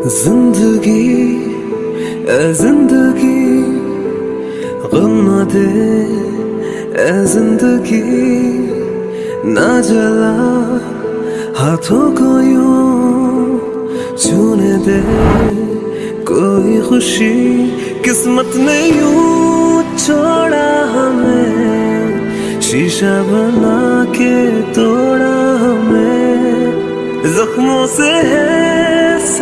ज़िंदगी, ए ज़िंदगी, गम न दे, ए ज़िंदगी, ना जला, हाथों को यूँ छूने दे, कोई खुशी, किस्मत ने यूँ छोड़ा हमें, शीशा बना के तोड़ा हमें, जख्मों से है